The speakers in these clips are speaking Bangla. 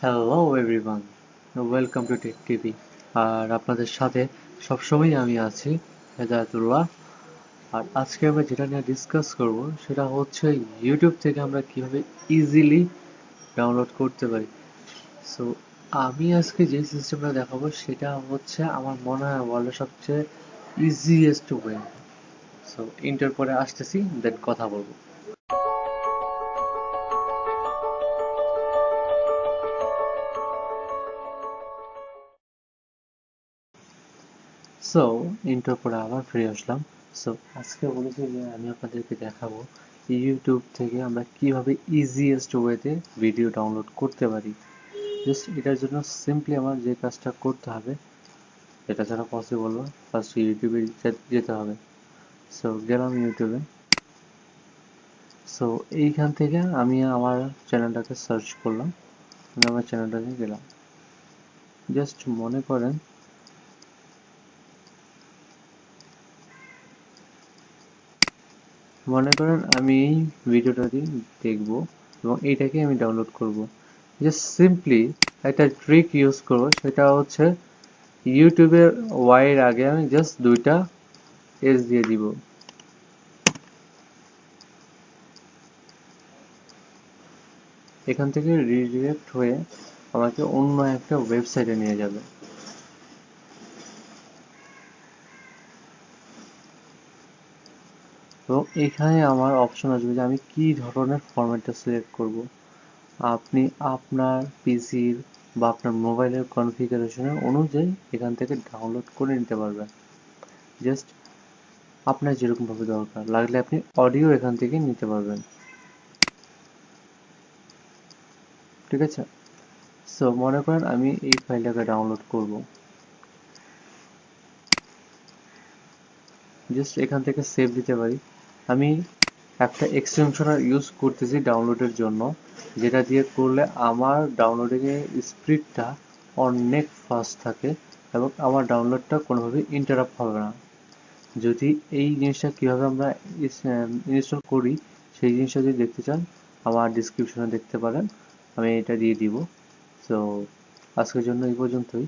Hello everyone welcome to tech TV আর আপনাদের সাথে সবসময় আমি আছি, হেদায়তুল্লাহ। আর আজকে আমরা যেটা নিয়ে ডিসকাস করব, সেটা হচ্ছে ইউটিউব থেকে আমরা কীভাবে ইজিলি ডাউনলোড করতে পারি। সো আমি আজকে যে সিস্টেমটা দেখাবো, সেটা হচ্ছে আমার মনে হয় ওয়ার্ল্ডের সবচেয়ে ইজিয়েস্ট ওয়ে সো ইন্টার পরে আসতেছি দেন কথা বলব। সো ইন্টার পরে আবার ফিরে আসলাম। সো আজকে বলেছি যে আমি আপনাদেরকে দেখাবো ইউটিউব থেকে আমরা কীভাবে ইজিয়েস্ট ওয়েতে ভিডিও ডাউনলোড করতে পারি। জাস্ট এটার জন্য সিম্পলি আমার যে কাজটা করতে হবে, এটা ছাড়া পসিবল না। ফার্স্ট ইউটিউবে যেতে হবে। সো গেলাম ইউটিউবে সো এইখান থেকে আমি আমার চ্যানেলটাকে সার্চ করলাম। আমি আমার চ্যানেলটাকে গেলাম। জাস্ট মনে করেন মনে করেন আমি এই ভিডিওটাকে দেখব এবং এইটাকে আমি ডাউনলোড করব। জাস্ট সিম্পলি একটা ট্রিক ইউজ করব, সেটা হচ্ছে ইউটিউবের ওয়াইয়ের আগে আমি জাস্ট দুইটা এস দিয়ে দিব। এখান থেকে রিডিরেক্ট হয়ে আমাকে অন্য একটা ওয়েবসাইটে নিয়ে যাবে। এবং এখানে আমার অপশন আসবে যে আমি কি ধরনের ফরম্যাটটা সিলেক্ট করব। আপনি আপনার পিসির বা আপনার মোবাইলের কনফিগারেশনের অনুযায়ী এখান থেকে ডাউনলোড করে নিতে পারবেন। জাস্ট আপনার যেরকমভাবে দরকার। লাগলে আপনি অডিও এখান থেকে নিতে পারবেন। ঠিক আছে? সো মনে করেন আমি এই ফাইলটাকে ডাউনলোড করব। জাস্ট এখান থেকে সেভ দিতে পারি। আমি একটা এক্সটেনশনার ইউজ করতেছি ডাউনলোডের জন্য, যেটা দিয়ে করলে আমার ডাউনলোডিংয়ের স্পিডটা অনেক ফাস্ট থাকে এবং আমার ডাউনলোডটা কোনোভাবেই ইন্টারাপ্ট হবে না। যদি এই জিনিসটা কীভাবে আমরা ইনস্টল করি, সেই জিনিসটা যদি দেখতে চান, আমার ডিসক্রিপশনে দেখতে পারেন, আমি এটা দিয়ে দিব। সো আজকের জন্য এই পর্যন্তই।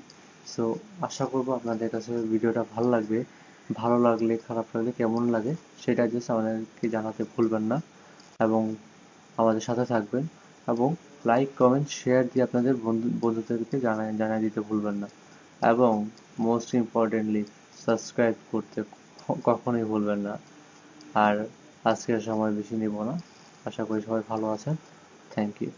সো আশা করব আপনাদের কাছে ভিডিওটা ভালো লাগবে। ভালো লাগলে, খারাপ লাগলে, কেমন লাগে, সেটা জাস্ট আমাদেরকে জানাতে ভুলবেন না। এবং আমাদের সাথে থাকবেন এবং লাইক কমেন্ট শেয়ার দিয়ে আপনাদের বন্ধু, বন্ধুদেরকে জানায়, জানিয়ে দিতে ভুলবেন না। এবং মোস্ট ইম্পর্টেন্টলি সাবস্ক্রাইব করতে কখনোই ভুলবেন না। আর আজকের সময় বেশি নেব না। আশা করি সবাই ভালো আছেন। Thank you